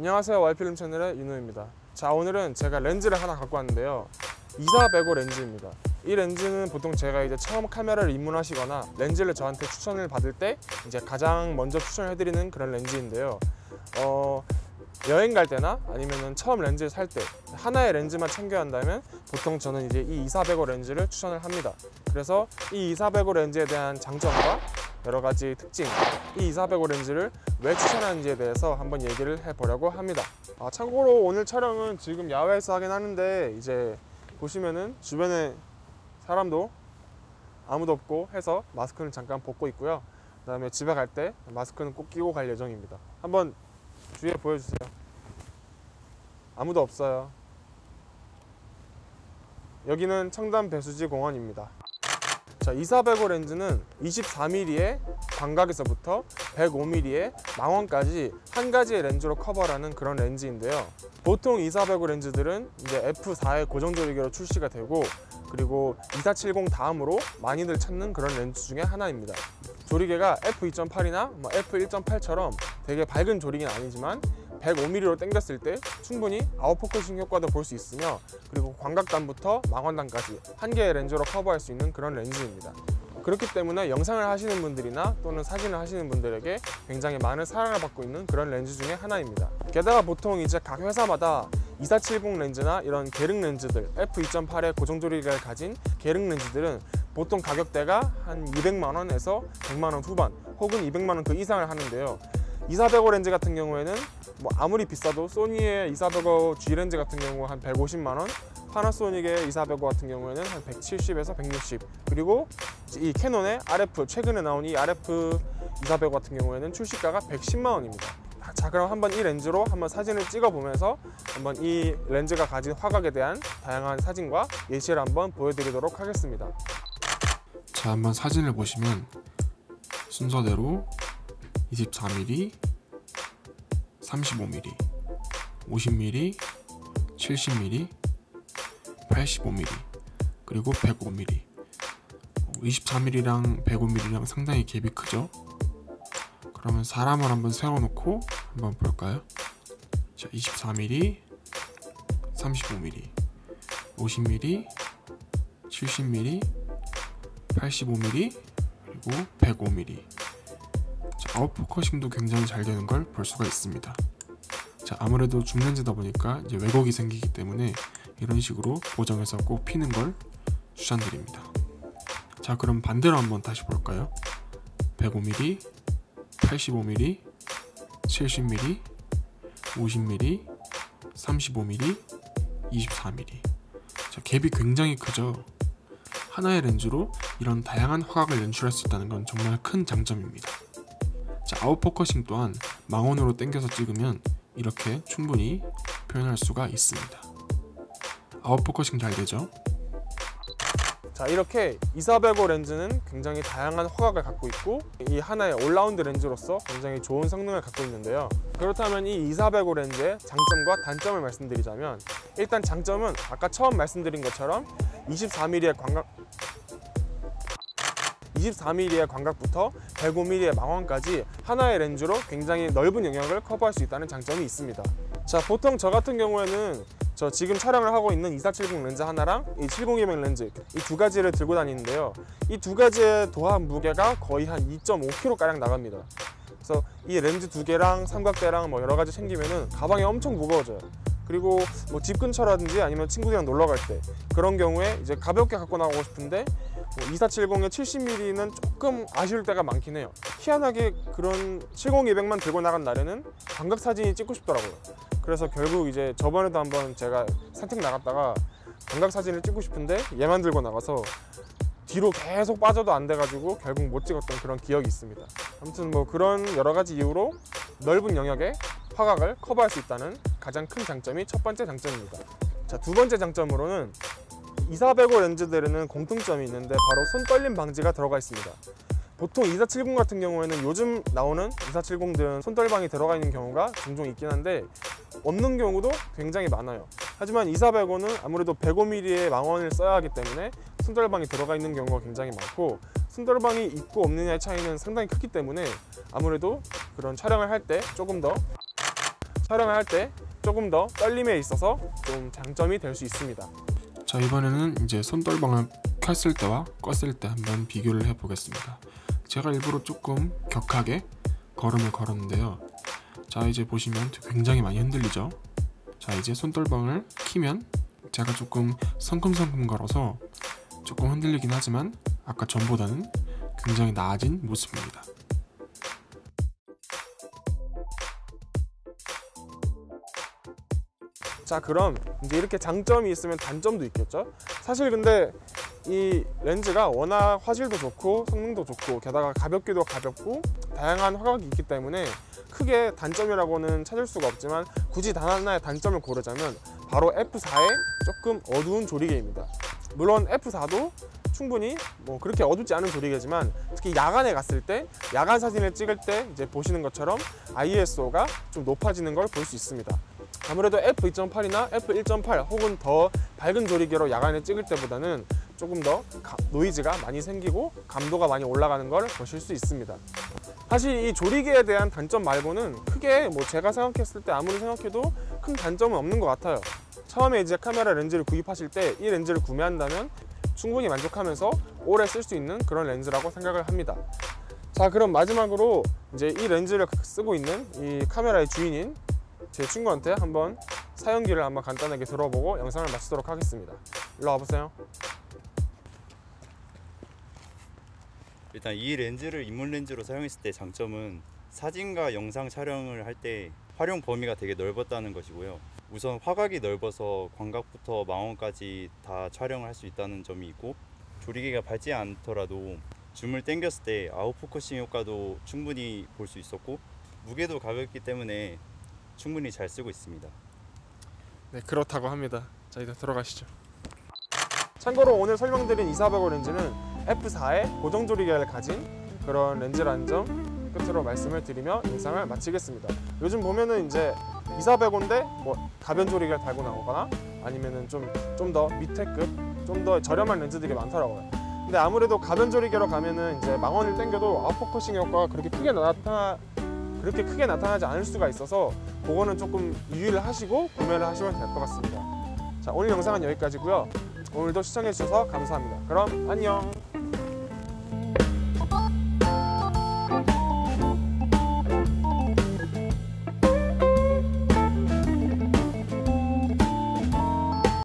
안녕하세요. 와이필름 채널의 윤호입니다. 자 오늘은 제가 렌즈를 하나 갖고 왔는데요. 2405 렌즈입니다. 이 렌즈는 보통 제가 이제 처음 카메라를 입문하시거나 렌즈를 저한테 추천을 받을 때 이제 가장 먼저 추천을 해드리는 그런 렌즈인데요. 어, 여행 갈 때나 아니면 처음 렌즈를 살 때 하나의 렌즈만 챙겨야 한다면 보통 저는 이제 이 2405 렌즈를 추천을 합니다. 그래서 이 2405 렌즈에 대한 장점과 여러 가지 특징 이 2405 렌즈를 왜 추천하는지에 대해서 한번 얘기를 해보려고 합니다. 아, 참고로 오늘 촬영은 지금 야외에서 하긴 하는데 이제 보시면은 주변에 사람도 아무도 없고 해서 마스크는 잠깐 벗고 있고요. 그 다음에 집에 갈 때 마스크는 꼭 끼고 갈 예정입니다. 한번 주위에 보여주세요. 아무도 없어요. 여기는 청담 배수지 공원입니다 자, 2405 렌즈는 24mm의 광각에서부터 105mm의 망원까지 한 가지의 렌즈로 커버하는 그런 렌즈인데요. 보통 2405 렌즈들은 이제 f4의 고정 조리개로 출시가 되고 그리고 2470 다음으로 많이들 찾는 그런 렌즈 중에 하나입니다. 조리개가 f2.8이나 뭐 f1.8처럼 되게 밝은 조리개는 아니지만 105mm로 당겼을 때 충분히 아웃포커싱 효과도 볼 수 있으며 그리고 광각단부터 망원단까지 한 개의 렌즈로 커버할 수 있는 그런 렌즈입니다. 그렇기 때문에 영상을 하시는 분들이나 또는 사진을 하시는 분들에게 굉장히 많은 사랑을 받고 있는 그런 렌즈 중에 하나입니다. 게다가 보통 이제 각 회사마다 2470 렌즈나 이런 계륵 렌즈들 f2.8의 고정 조리개를 가진 계륵 렌즈들은 보통 가격대가 한 200만 원에서 100만 원 후반 혹은 200만 원 그 이상을 하는데요. 2405 렌즈 같은 경우에는 뭐 아무리 비싸도 소니의 2405 G 렌즈 같은 경우 한 150만 원 파나소닉의 2405 같은 경우에는 한 170에서 160 그리고 이 캐논의 RF 최근에 나온 이 RF 2405 같은 경우에는 출시가가 110만 원입니다. 자 그럼 한번 이 렌즈로 한번 사진을 찍어 보면서 한번 이 렌즈가 가진 화각에 대한 다양한 사진과 예시를 한번 보여드리도록 하겠습니다. 자 한번 사진을 보시면 순서대로 24mm, 35mm, 50mm, 70mm, 85mm 그리고 105mm 24mm랑 105mm랑 상당히 갭이 크죠? 그러면 사람을 한번 세워놓고 한번 볼까요? 자 24mm 35mm 50mm 70mm 85mm 그리고 105mm 자, 아웃 포커싱도 굉장히 잘 되는 걸 볼 수가 있습니다. 자 아무래도 줌렌즈다 보니까 이제 왜곡이 생기기 때문에 이런 식으로 보정해서 꼭 피는 걸 추천드립니다. 자 그럼 반대로 한번 다시 볼까요? 105mm 85mm 70mm 50mm 35mm 24mm 자 갭이 굉장히 크죠? 하나의 렌즈로 이런 다양한 화각을 연출할 수 있다는 건 정말 큰 장점입니다 자 아웃포커싱 또한 망원으로 당겨서 찍으면 이렇게 충분히 표현할 수가 있습니다. 아웃포커싱 잘 되죠? 자 이렇게 2405 렌즈는 굉장히 다양한 화각을 갖고 있고 이 하나의 올라운드 렌즈로서 굉장히 좋은 성능을 갖고 있는데요. 그렇다면 이2405 렌즈의 장점과 단점을 말씀드리자면 일단 장점은 아까 처음 말씀드린 것처럼 24mm의 광각 24mm의 광각부터 105mm의 망원까지 하나의 렌즈로 굉장히 넓은 영역을 커버할 수 있다는 장점이 있습니다. 자 보통 저 같은 경우에는 저 지금 촬영을 하고 있는 2470 렌즈 하나랑 이 7020 렌즈 이 두 가지를 들고 다니는데요. 이 두 가지의 도합 무게가 거의 한 2.5kg 가량 나갑니다. 그래서 이 렌즈 두 개랑 삼각대랑 뭐 여러 가지 챙기면은 가방이 엄청 무거워져요 그리고 뭐 집 근처라든지 아니면 친구들이랑 놀러 갈 때 그런 경우에 이제 가볍게 갖고 나가고 싶은데 뭐 2470의 70mm는 조금 아쉬울 때가 많긴 해요. 희한하게 그런 70200만 들고 나간 날에는 광각 사진이 찍고 싶더라고요. 그래서 결국 이제 저번에도 한번 제가 산책 나갔다가 광각 사진을 찍고 싶은데 얘만 들고 나가서 뒤로 계속 빠져도 안 돼가지고 결국 못 찍었던 그런 기억이 있습니다. 아무튼 뭐 그런 여러 가지 이유로 넓은 영역에 화각을 커버할 수 있다는 가장 큰 장점이 첫 번째 장점입니다. 자 두 번째 장점으로는 2405 렌즈들에는 공통점이 있는데 바로 손 떨림 방지가 들어가 있습니다. 보통 2470 같은 경우에는 요즘 나오는 2470들은 손떨방이 들어가 있는 경우가 종종 있긴 한데 없는 경우도 굉장히 많아요. 하지만 2405는 아무래도 105mm의 망원을 써야 하기 때문에 손떨방이 들어가 있는 경우가 굉장히 많고 손떨방이 있고 없느냐의 차이는 상당히 크기 때문에 아무래도 그런 촬영을 할 때 조금 더 촬영을 할 때 조금 더 떨림에 있어서 좀 장점이 될 수 있습니다. 자 이번에는 이제 손떨방을 켰을 때와 껐을 때 한번 비교를 해 보겠습니다. 제가 일부러 조금 격하게 걸음을 걸었는데요. 자 이제 보시면 굉장히 많이 흔들리죠. 자 이제 손떨방을 키면 제가 조금 성큼성큼 걸어서 조금 흔들리긴 하지만 아까 전보다는 굉장히 나아진 모습입니다. 자 그럼 이제 이렇게 장점이 있으면 단점도 있겠죠? 사실 근데 이 렌즈가 워낙 화질도 좋고 성능도 좋고 게다가 가볍기도 가볍고 다양한 화각이 있기 때문에 크게 단점이라고는 찾을 수가 없지만 굳이 단 하나의 단점을 고르자면 바로 F4의 조금 어두운 조리개입니다. 물론 F4도 충분히 뭐 그렇게 어둡지 않은 조리개지만 특히 야간에 갔을 때 야간 사진을 찍을 때 이제 보시는 것처럼 ISO가 좀 높아지는 걸 볼 수 있습니다 아무래도 f2.8이나 f1.8 혹은 더 밝은 조리개로 야간에 찍을 때보다는 조금 더 가- 노이즈가 많이 생기고 감도가 많이 올라가는 걸 보실 수 있습니다. 사실 이 조리개에 대한 단점 말고는 크게 뭐 제가 생각했을 때 아무리 생각해도 큰 단점은 없는 것 같아요. 처음에 이제 카메라 렌즈를 구입하실 때 이 렌즈를 구매한다면 충분히 만족하면서 오래 쓸 수 있는 그런 렌즈라고 생각을 합니다. 자 그럼 마지막으로 이제 이 렌즈를 쓰고 있는 이 카메라의 주인인 제 친구한테 한번 사용기를 한번 간단하게 들어보고 영상을 마치도록 하겠습니다. 일로 와보세요. 일단 이 렌즈를 입문 렌즈로 사용했을 때 장점은 사진과 영상 촬영을 할 때 활용 범위가 되게 넓었다는 것이고요. 우선 화각이 넓어서 광각부터 망원까지 다 촬영을 할 수 있다는 점이 있고 조리개가 밝지 않더라도 줌을 당겼을 때 아웃포커싱 효과도 충분히 볼 수 있었고 무게도 가볍기 때문에 충분히 잘 쓰고 있습니다. 네 그렇다고 합니다. 자 이제 들어가시죠. 참고로 오늘 설명드린 2400 렌즈는 f4의 고정 조리개를 가진 그런 렌즈라는 점 끝으로 말씀을 드리며 영상을 마치겠습니다. 요즘 보면은 이제 2400인데 뭐 가변 조리개를 달고 나오거나 아니면은 좀 좀 더 밑에 급, 좀 더 저렴한 렌즈들이 많더라고요. 근데 아무래도 가변 조리개로 가면은 이제 망원을 당겨도 아웃포커싱 효과가 그렇게 크게 나타나 그렇게 크게 나타나지 않을 수가 있어서 그거는 조금 유의를 하시고 구매를 하시면 될 것 같습니다. 자 오늘 영상은 여기까지고요. 오늘도 시청해 주셔서 감사합니다. 그럼 안녕.